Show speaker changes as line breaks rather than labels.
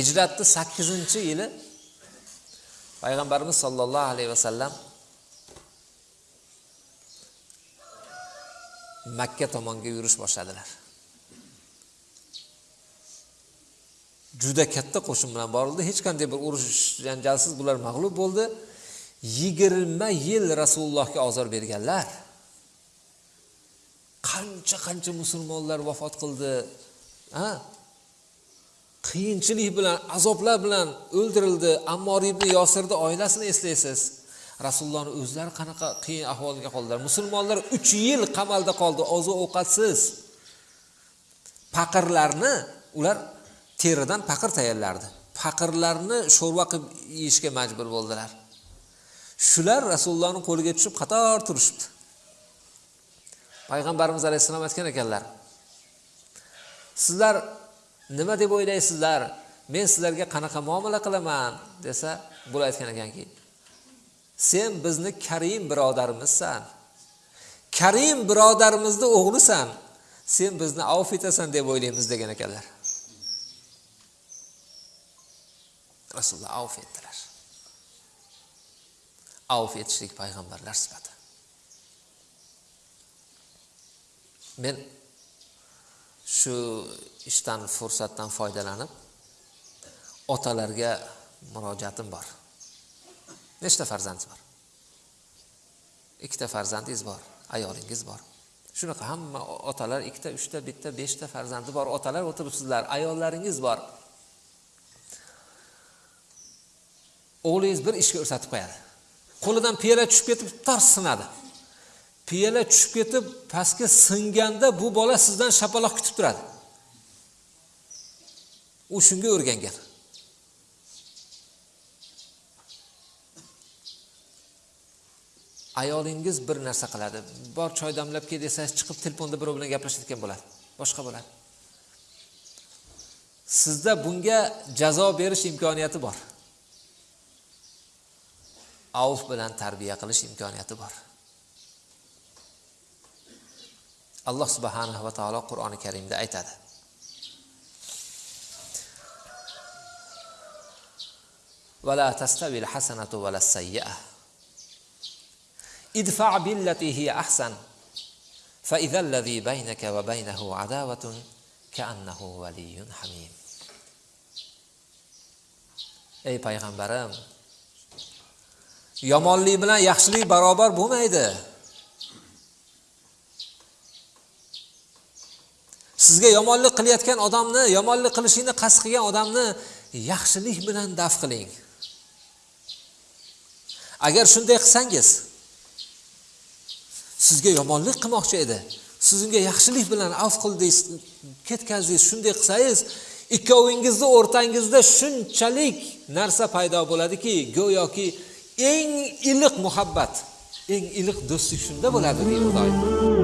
hijratni sakkizinchi yili payg'ambarimiz sollallohu alayhi vasallam makka tomonga yurish boshladilar. Juda katta qo'shin bilan borildi. Hech qanday bir urush janjalsiz bular mag'lub bo'ldi. Yigirma yil rasulullohga ozor berganlar. Qancha qancha musulmonlar vafot qildi ha? Qiyinchilik bilan azoblar bilan o'ldirildi. Ammor ibn yosirni oilasini eslaysiz. Rasulullohni o'zlari qanaqa qiyin ahvolga qoldilar. Musulmonlar uch yil qamalda qoldi oziq ovqatsiz paqirlarni ular teridan paqir tayyorlardi. Paqirlarni sho'rva qilib yeyishga majbur bo'ldilar. Shular rasulullohni qo'liga tushib qator turishibdi. Payg'ambarimiz alayhissalom aytgan ekanlar sizlar nima deb o'ylaysizlar? Men sizlarga qanaqa muomala qilaman? desa bular aytgan ekanki sen bizni karim birodarimizsan karim birodarimizni o'g'lisan. Sen bizni avf etasan deb o'ylaymiz degan ekanlar. Rasululloh avf etdilar. Avf etishlik payg'ambarlar sifati. Men shu ishdan fursatdan foydalanib otalarga murojaatim bor. Nechta farzandingiz bor? Ikkita farzandingiz bor ayolingiz bor. Shunaqa hamma otalar ikkita uchta bitta beshta farzandi bor. Otalar o'tiribsizlar ayollaringiz bor. O'g'lingiz bir ishga ko'rsatib qo'yadi. Qo'lidan piyola tushib ketib tars sinadi. Piyola tushib ketib pastga singanda bu bola sizdan shapaloq kutib turadi. U shunga o'rgangan ayolingiz bir narsa qiladi. Bor choy damlab kel desangiz chiqib telefonda birov bilan gaplashayotgan bo'ladi. Boshqa bo'ladi. Sizda bunga jazo berish imkoniyati bor. Avf bilan tarbiya qilish imkoniyati bor. alloh subhanahu va taolo qur'oni karimda aytadi ولا تستوي الحسنة ولا السيئة ادفع بالتي هي أحسن فإذا الذي بينك وبينه عداوة كأنه ولي حميم ey payg'ambarim yomonlik bilan yaxshilik barobar bo'lmaydi Sizga yomonlik qilayotgan odamni yomonlik qilishingni qasd qilgan odamni yaxshilik bilan daf qiling. Agar shunday qilsangiz sizga yomonlik qilmoqchi edi. Siz unga yaxshilik bilan af qildingiz ketkazdingiz shunday qilsangiz ikkovingizni o'rtangizda shunchalik narsa paydo bo'ladiki go'yoki eng iliq muhabbat eng iliq do'stlik shunda bo'ladi deydi xudoy.